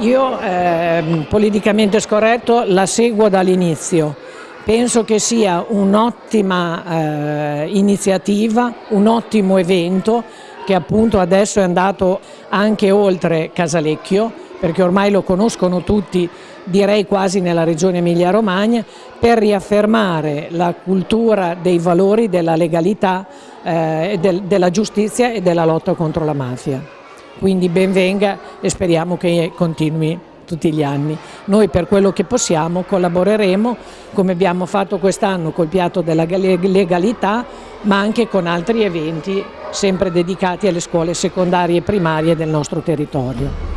Io, eh, politicamente scorretto, la seguo dall'inizio. Penso che sia un'ottima eh, iniziativa, un ottimo evento che appunto adesso è andato anche oltre Casalecchio, perché ormai lo conoscono tutti, direi quasi nella regione Emilia-Romagna, per riaffermare la cultura dei valori della legalità, eh, del, della giustizia e della lotta contro la mafia quindi ben venga e speriamo che continui tutti gli anni. Noi per quello che possiamo collaboreremo come abbiamo fatto quest'anno col piatto della legalità ma anche con altri eventi sempre dedicati alle scuole secondarie e primarie del nostro territorio.